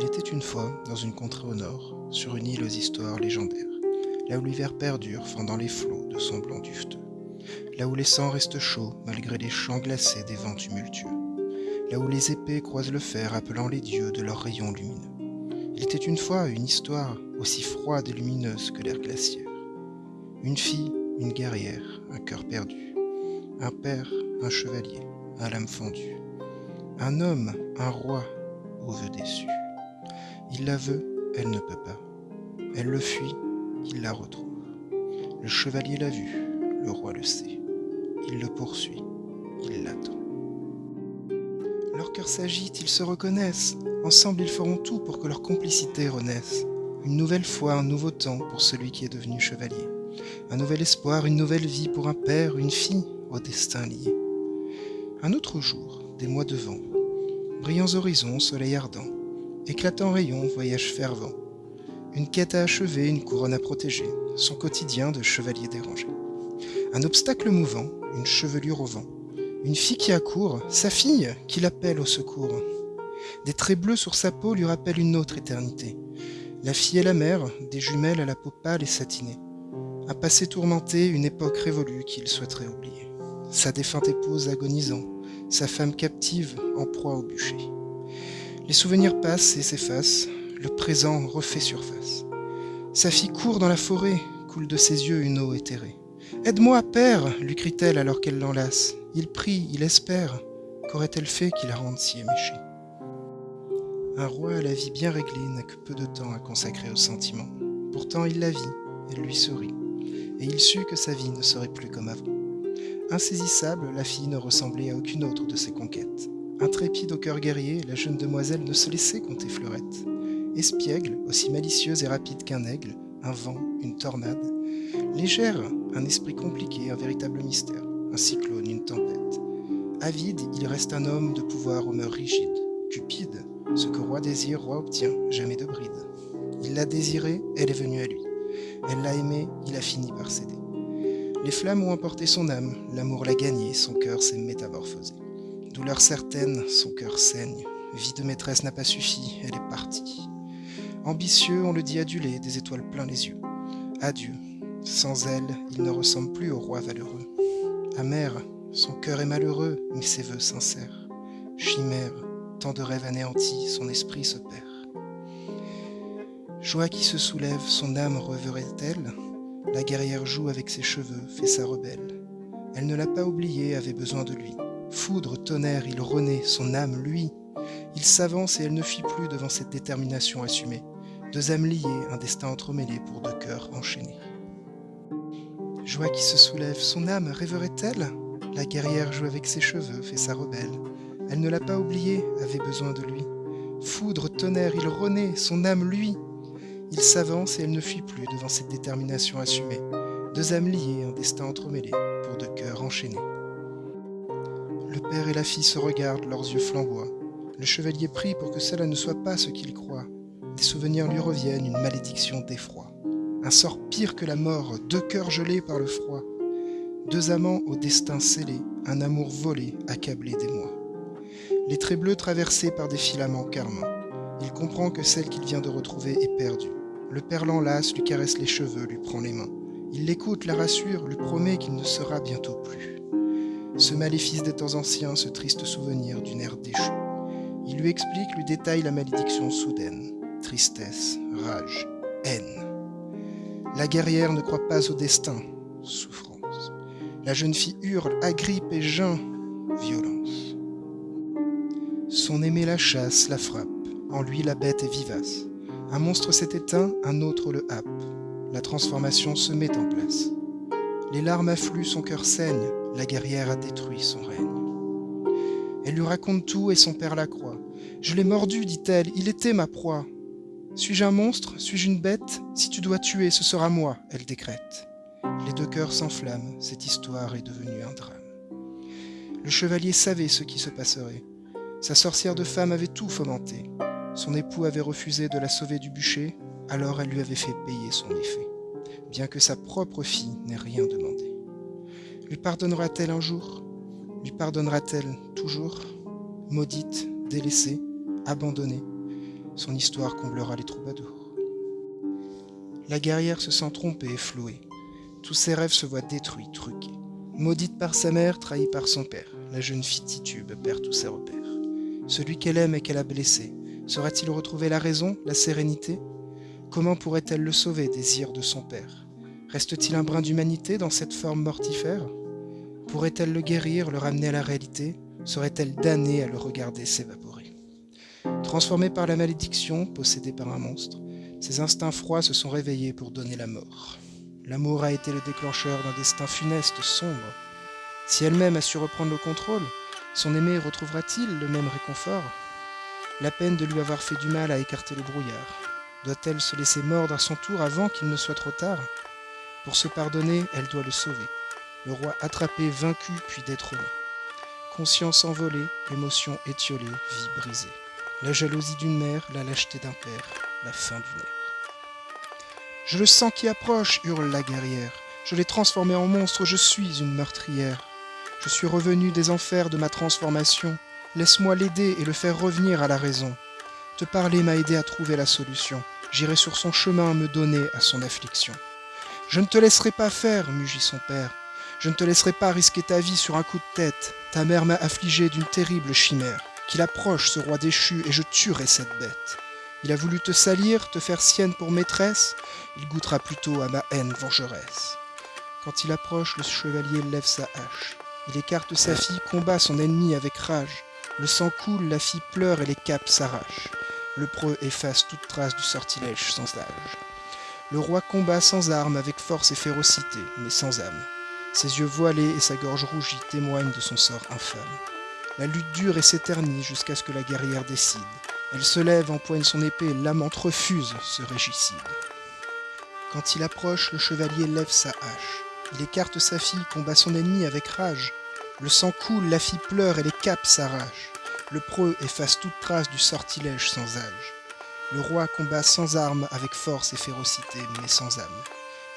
Il était une fois, dans une contrée au nord, sur une île aux histoires légendaires, là où l'hiver perdure fendant les flots de son blanc duveteux, là où les sangs restent chauds malgré les champs glacés des vents tumultueux, là où les épées croisent le fer appelant les dieux de leurs rayons lumineux. Il était une fois une histoire aussi froide et lumineuse que l'air glaciaire. Une fille, une guerrière, un cœur perdu, un père, un chevalier, un lame fendue, un homme, un roi, aux vœux déçus. Il la veut, elle ne peut pas. Elle le fuit, il la retrouve. Le chevalier l'a vu, le roi le sait. Il le poursuit, il l'attend. Leurs cœurs s'agitent, ils se reconnaissent. Ensemble, ils feront tout pour que leur complicité renaisse. Une nouvelle fois, un nouveau temps pour celui qui est devenu chevalier. Un nouvel espoir, une nouvelle vie pour un père, une fille, au destin lié. Un autre jour, des mois de vent, brillants horizons, soleil ardent, éclatant rayon, voyage fervent, une quête à achever, une couronne à protéger, son quotidien de chevalier dérangé. Un obstacle mouvant, une chevelure au vent, une fille qui accourt, sa fille qui l'appelle au secours. Des traits bleus sur sa peau lui rappellent une autre éternité. La fille et la mère, des jumelles à la peau pâle et satinée. Un passé tourmenté, une époque révolue qu'il souhaiterait oublier. Sa défunte épouse agonisant, sa femme captive en proie au bûcher. Les souvenirs passent et s'effacent, le présent refait surface. Sa fille court dans la forêt, coule de ses yeux une eau éthérée. Aide-moi, père, lui crie-t-elle alors qu'elle l'enlace. Il prie, il espère. Qu'aurait-elle fait qui la rende si éméchée? Un roi à la vie bien réglée n'a que peu de temps à consacrer aux sentiments. Pourtant il la vit, elle lui sourit, et il sut que sa vie ne serait plus comme avant. Insaisissable, la fille ne ressemblait à aucune autre de ses conquêtes. Intrépide au cœur guerrier, la jeune demoiselle ne se laissait compter fleurette. Espiègle, aussi malicieuse et rapide qu'un aigle, un vent, une tornade. Légère, un esprit compliqué, un véritable mystère, un cyclone, une tempête. Avide, il reste un homme de pouvoir aux mœurs rigides. Cupide, ce que roi désire, roi obtient, jamais de bride. Il l'a désirée, elle est venue à lui. Elle l'a aimé, il a fini par céder. Les flammes ont emporté son âme, l'amour l'a gagné, son cœur s'est métamorphosé. Douleur certaine, son cœur saigne. Vie de maîtresse n'a pas suffi, elle est partie. Ambitieux, on le dit adulé, des étoiles plein les yeux. Adieu. Sans elle, il ne ressemble plus au roi valeureux. Amer, son cœur est malheureux, mais ses voeux sincères. Chimère, tant de rêves anéantis, son esprit se perd. Joie qui se soulève, son âme reverrait-elle la guerrière joue avec ses cheveux, fait sa rebelle. Elle ne l'a pas oublié, avait besoin de lui. Foudre, tonnerre, il renaît, son âme, lui. Il s'avance et elle ne fuit plus devant cette détermination assumée. Deux âmes liées, un destin entremêlé pour deux cœurs enchaînés. Joie qui se soulève, son âme rêverait-elle? La guerrière joue avec ses cheveux, fait sa rebelle. Elle ne l'a pas oublié, avait besoin de lui. Foudre, tonnerre, il renaît, son âme, lui. Il s'avance et elle ne fuit plus devant cette détermination assumée. Deux âmes liées, un destin entremêlé, pour deux cœurs enchaînés. Le père et la fille se regardent, leurs yeux flamboient. Le chevalier prie pour que cela ne soit pas ce qu'il croit. Des souvenirs lui reviennent, une malédiction d'effroi. Un sort pire que la mort, deux cœurs gelés par le froid. Deux amants au destin scellé, un amour volé, accablé des mois. Les traits bleus traversés par des filaments carmants. Il comprend que celle qu'il vient de retrouver est perdue. Le père l'enlace, lui caresse les cheveux, lui prend les mains. Il l'écoute, la rassure, lui promet qu'il ne sera bientôt plus. Ce maléfice des temps anciens, ce triste souvenir d'une ère déchue. Il lui explique, lui détaille la malédiction soudaine. Tristesse, rage, haine. La guerrière ne croit pas au destin. Souffrance. La jeune fille hurle, agrippe et geint. Violence. Son aimé la chasse, la frappe. En lui, la bête est vivace. Un monstre s'est éteint, un autre le happe. La transformation se met en place. Les larmes affluent, son cœur saigne. La guerrière a détruit son règne. Elle lui raconte tout et son père la croit. Je l'ai mordu, dit-elle, il était ma proie. Suis-je un monstre Suis-je une bête? Si tu dois tuer, ce sera moi, elle décrète. Les deux cœurs s'enflamment, cette histoire est devenue un drame. Le chevalier savait ce qui se passerait. Sa sorcière de femme avait tout fomenté. Son époux avait refusé de la sauver du bûcher, alors elle lui avait fait payer son effet, bien que sa propre fille n'ait rien demandé. Lui pardonnera-t-elle un jour? Lui pardonnera-t-elle toujours? Maudite, délaissée, abandonnée, son histoire comblera les troubadours. La guerrière se sent trompée et flouée. Tous ses rêves se voient détruits, truqués. Maudite par sa mère, trahie par son père, la jeune fille titube perd tous ses repères. Celui qu'elle aime et qu'elle a blessé, saurait-il retrouver la raison, la sérénité? Comment pourrait-elle le sauver, désir de son père? Reste-t-il un brin d'humanité dans cette forme mortifère? Pourrait-elle le guérir, le ramener à la réalité? Serait-elle damnée à le regarder s'évaporer? Transformée par la malédiction, possédée par un monstre, ses instincts froids se sont réveillés pour donner la mort. L'amour a été le déclencheur d'un destin funeste, sombre. Si elle-même a su reprendre le contrôle, son aimé retrouvera-t-il le même réconfort? La peine de lui avoir fait du mal a écarté le brouillard. Doit-elle se laisser mordre à son tour avant qu'il ne soit trop tard? Pour se pardonner, elle doit le sauver. Le roi attrapé, vaincu, puis détrôné. Conscience envolée, émotion étiolée, vie brisée. La jalousie d'une mère, la lâcheté d'un père, la fin d'une ère. Je le sens qui approche, hurle la guerrière. Je l'ai transformé en monstre, je suis une meurtrière. Je suis revenu des enfers de ma transformation. Laisse-moi l'aider et le faire revenir à la raison. Te parler m'a aidé à trouver la solution. J'irai sur son chemin me donner à son affliction. Je ne te laisserai pas faire, mugit son père. Je ne te laisserai pas risquer ta vie sur un coup de tête. Ta mère m'a affligé d'une terrible chimère. Qu'il approche ce roi déchu et je tuerai cette bête. Il a voulu te salir, te faire sienne pour maîtresse, il goûtera plutôt à ma haine vengeresse. Quand il approche, le chevalier lève sa hache. Il écarte sa fille, combat son ennemi avec rage. Le sang coule, la fille pleure et les capes s'arrachent. Le preux efface toute trace du sortilège sans âge. Le roi combat sans armes, avec force et férocité, mais sans âme. Ses yeux voilés et sa gorge rougie témoignent de son sort infâme. La lutte dure et s'éternise jusqu'à ce que la guerrière décide. Elle se lève, empoigne son épée, l'amante refuse ce régicide. Quand il approche, le chevalier lève sa hache. Il écarte sa fille, combat son ennemi avec rage. Le sang coule, la fille pleure et les capes s'arrachent. Le preux efface toute trace du sortilège sans âge. Le roi combat sans armes, avec force et férocité, mais sans âme.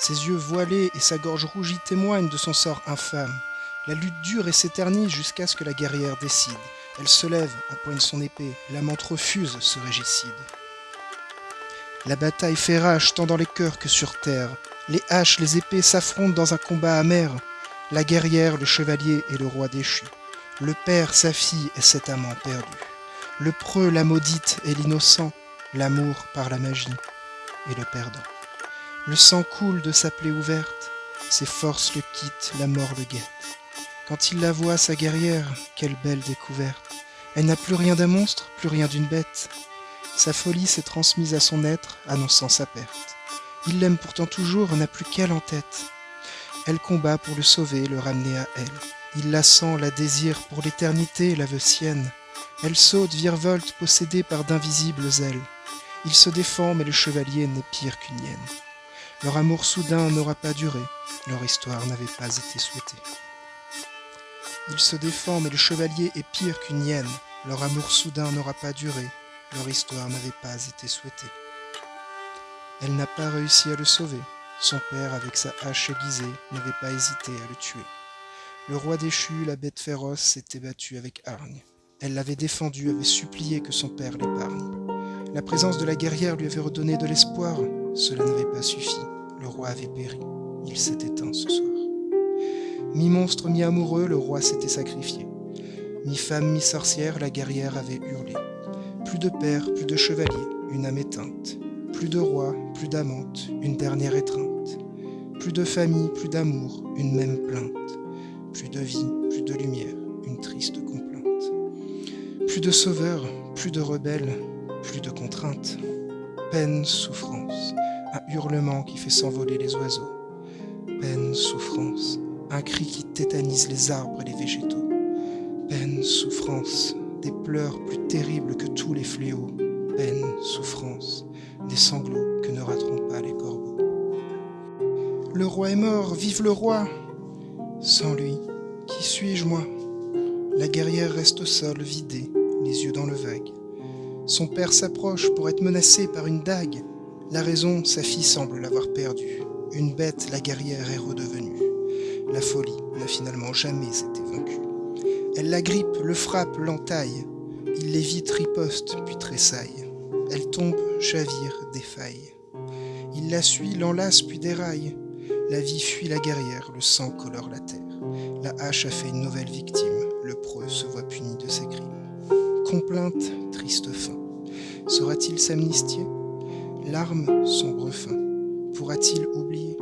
Ses yeux voilés et sa gorge rougie témoignent de son sort infâme. La lutte dure et s'éternise jusqu'à ce que la guerrière décide. Elle se lève, empoigne son épée, l'amante refuse ce régicide. La bataille fait rage tant dans les cœurs que sur terre. Les haches, les épées s'affrontent dans un combat amer. La guerrière, le chevalier et le roi déchu. Le père, sa fille et cet amant perdu. Le preux, la maudite et l'innocent. L'amour par la magie et le perdant. Le sang coule de sa plaie ouverte. Ses forces le quittent, la mort le guette. Quand il la voit, sa guerrière, quelle belle découverte. Elle n'a plus rien d'un monstre, plus rien d'une bête. Sa folie s'est transmise à son être, annonçant sa perte. Il l'aime pourtant toujours, n'a plus qu'elle en tête. Elle combat pour le sauver, le ramener à elle. Il la sent, la désire pour l'éternité, la veut sienne. Elle saute, virevolte, possédée par d'invisibles ailes. Il se défend, mais le chevalier n'est pire qu'une hyène. Leur amour soudain n'aura pas duré, leur histoire n'avait pas été souhaitée. Il se défend, mais le chevalier est pire qu'une hyène. Leur amour soudain n'aura pas duré. Leur histoire n'avait pas été souhaitée. Elle n'a pas réussi à le sauver. Son père, avec sa hache aiguisée, n'avait pas hésité à le tuer. Le roi déchu, la bête féroce, s'était battu avec hargne. Elle l'avait défendu, avait supplié que son père l'épargne. La présence de la guerrière lui avait redonné de l'espoir. Cela n'avait pas suffi. Le roi avait péri. Il s'est éteint ce soir. Mi-monstre, mi-amoureux, le roi s'était sacrifié. Mi-femme, mi-sorcière, la guerrière avait hurlé. Plus de père, plus de chevalier, une âme éteinte. Plus de roi, plus d'amante, une dernière étreinte. Plus de famille, plus d'amour, une même plainte. Plus de vie, plus de lumière, une triste complainte. Plus de sauveur, plus de rebelle, plus de contrainte. Peine, souffrance, un hurlement qui fait s'envoler les oiseaux. Peine, souffrance, un cri qui tétanise les arbres et les végétaux. Peine, souffrance, des pleurs plus terribles que tous les fléaux. Peine, souffrance, des sanglots que ne rateront pas les corbeaux. Le roi est mort, vive le roi Sans lui, qui suis-je moi? La guerrière reste sol, vidée, les yeux dans le vague. Son père s'approche pour être menacé par une dague. La raison, sa fille semble l'avoir perdue. Une bête, la guerrière est redevenue. La folie n'a finalement jamais été vaincue. Elle l'agrippe, le frappe, l'entaille. Il l'évite, riposte, puis tressaille. Elle tombe, chavire, défaille. Il la suit, l'enlace puis déraille. La vie fuit la guerrière, le sang colore la terre. La hache a fait une nouvelle victime, le preux se voit puni de ses crimes. Complainte, triste fin. Saura-t-il s'amnistier? Larmes, sombre fin. Pourra-t-il oublier?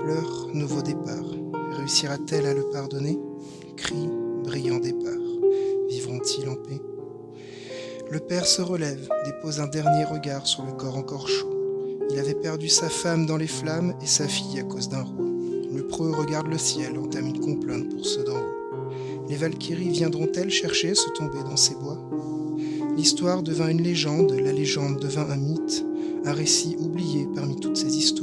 Pleurs, nouveau départ. Réussira-t-elle à le pardonner? Cris, brillant départ. Vivront-ils en paix? Le père se relève, dépose un dernier regard sur le corps encore chaud. Il avait perdu sa femme dans les flammes et sa fille à cause d'un roi. Le preux regarde le ciel, entame une complainte pour ceux d'en haut. Les Valkyries viendront-elles chercher se tomber dans ces bois? L'histoire devint une légende, la légende devint un mythe, un récit oublié parmi toutes ces histoires